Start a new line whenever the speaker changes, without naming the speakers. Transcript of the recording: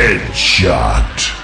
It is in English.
Headshot.